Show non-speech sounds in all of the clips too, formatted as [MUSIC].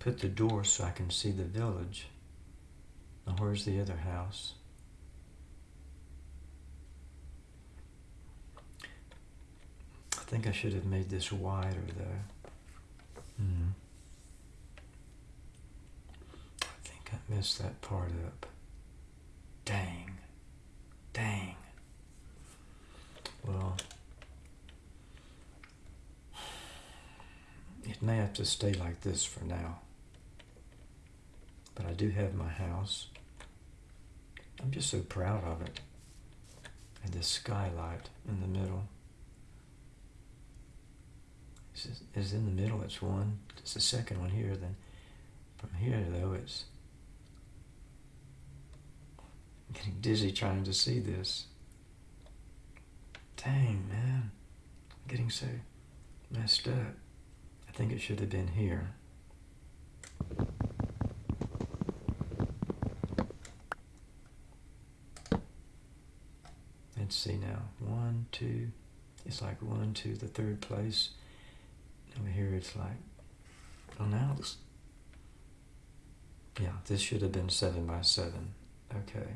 put the door so I can see the village. Now where's the other house? I think I should have made this wider though. Hmm. I think I messed that part up. Dang. Dang. Well, [SIGHS] it may have to stay like this for now. I do have my house. I'm just so proud of it. And this skylight in the middle. Is, is in the middle, it's one. It's the second one here. Then from here, though, it's I'm getting dizzy trying to see this. Dang, man. I'm getting so messed up. I think it should have been here. See now. One, two. It's like one, two, the third place. Over here it's like, oh now it's, yeah, this should have been seven by seven. Okay.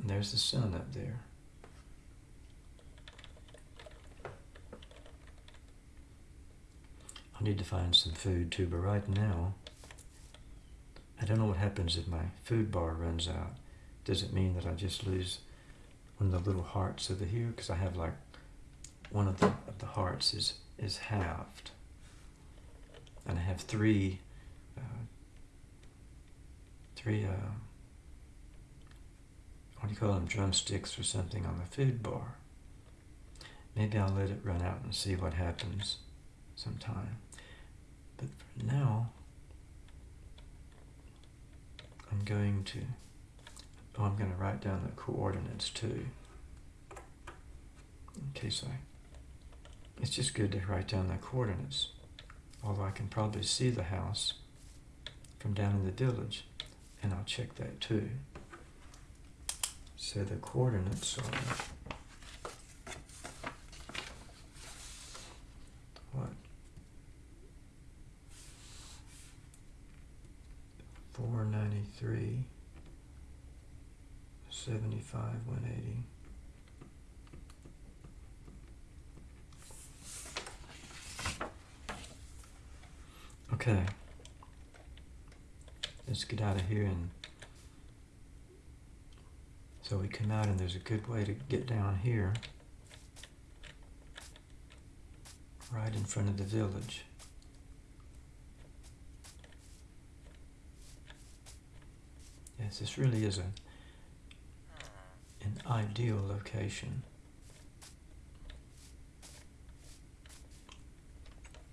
And there's the sun up there. I need to find some food too, but right now, I don't know what happens if my food bar runs out. Does it mean that I just lose one of the little hearts over here? Because I have like one of the, of the hearts is, is halved. And I have three, uh, three, uh, what do you call them, drumsticks or something on the food bar. Maybe I'll let it run out and see what happens sometime. But for now, I'm going to, I'm going to write down the coordinates too. In case I, it's just good to write down the coordinates. Although I can probably see the house from down in the village, and I'll check that too. So the coordinates are what? 493, 75, 180. Okay. Let's get out of here and so we come out and there's a good way to get down here right in front of the village. Yes, this really is a ideal location.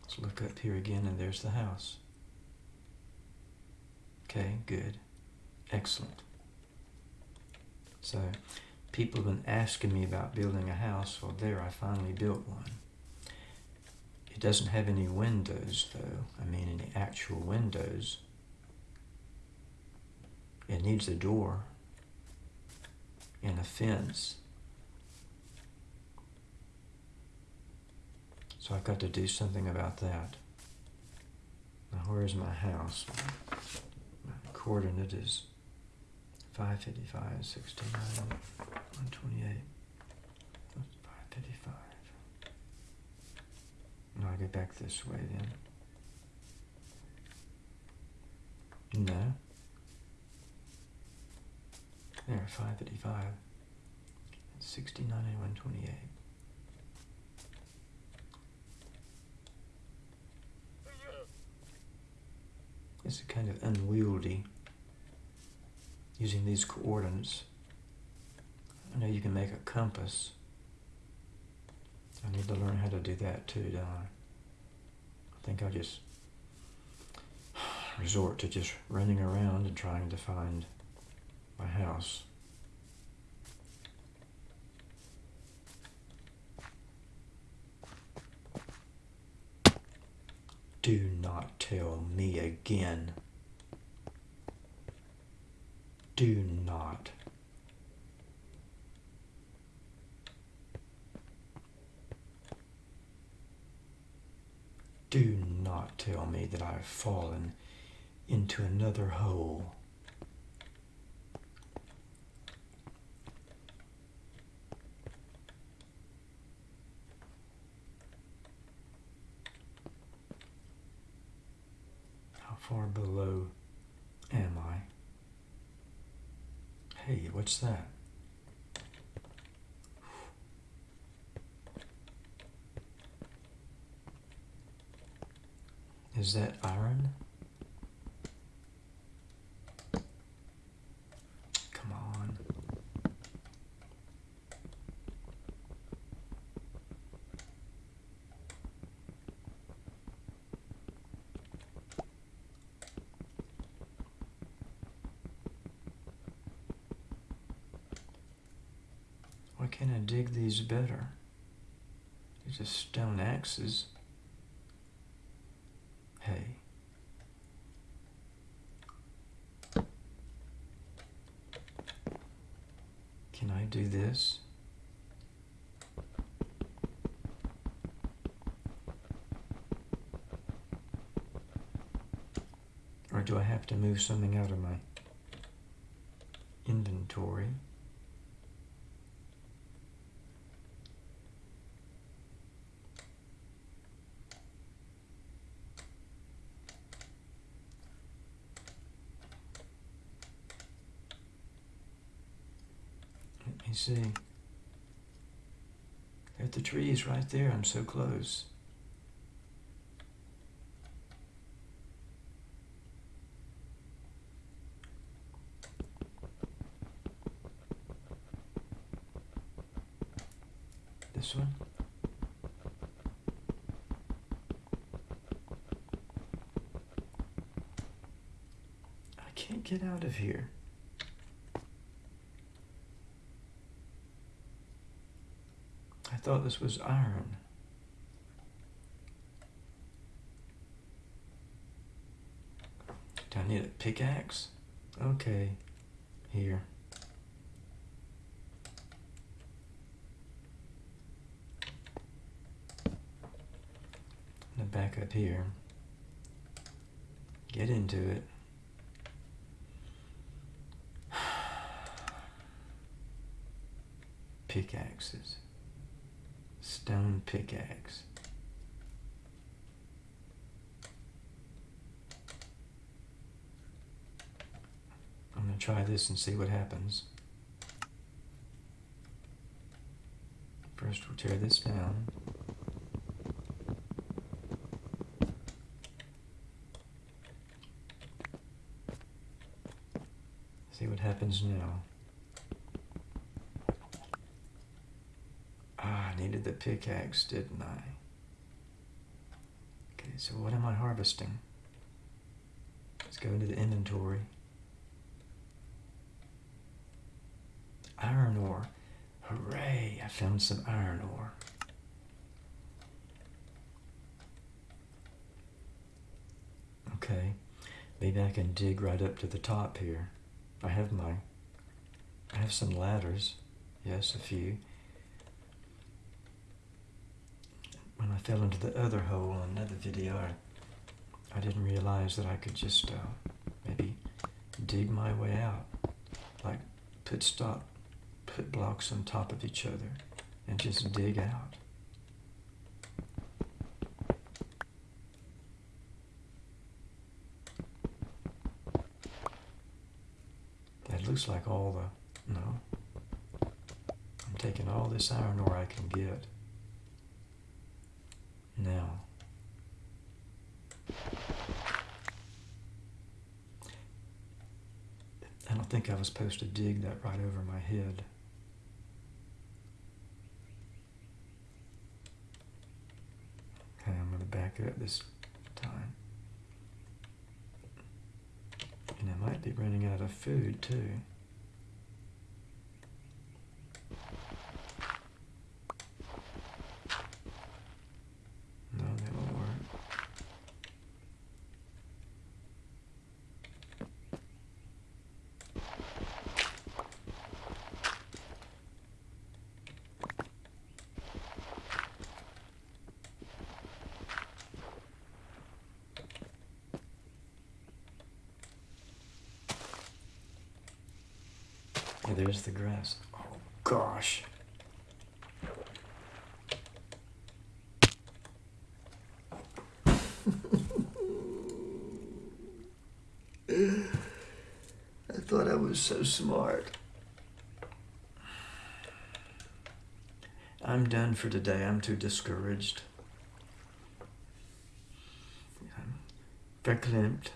Let's look up here again and there's the house. Okay, good. Excellent. So people have been asking me about building a house. Well, there, I finally built one. It doesn't have any windows, though. I mean, any actual windows. It needs a door and a fence. So I've got to do something about that. Now, where's my house? My coordinate is 555, 69, 128. 555. No, I get back this way then. No. There, 555. 69 and 128. It's kind of unwieldy using these coordinates. I know you can make a compass. I need to learn how to do that too, don't I? Think I'll just [SIGHS] resort to just running around and trying to find house. Do not tell me again. Do not. Do not tell me that I have fallen into another hole. How far below am I? Hey, what's that? Is that iron? Come on. Why can't I dig these better? These are stone axes. Hey. Can I do this? Or do I have to move something out of my inventory? Let me see. Got the trees right there. I'm so close. This one? I can't get out of here. Thought this was iron. Do I need a pickaxe? Okay, here. I'm back up here. Get into it. [SIGHS] Pickaxes. Stone pickaxe. I'm going to try this and see what happens. First we'll tear this down. See what happens now. The pickaxe, didn't I? Okay, so what am I harvesting? Let's go into the inventory. Iron ore. Hooray, I found some iron ore. Okay, maybe I can dig right up to the top here. I have my, I have some ladders. Yes, a few. When I fell into the other hole in another video, I, I didn't realize that I could just uh, maybe dig my way out. Like put stop, put blocks on top of each other and just dig out. That looks like all the, no. I'm taking all this iron ore I can get. Now, I don't think I was supposed to dig that right over my head. Okay, I'm going to back up this time. And I might be running out of food too. No, that won't work. Yeah, there's the grass. Oh gosh. [LAUGHS] I thought I was so smart. I'm done for today. I'm too discouraged. I'm verklempt.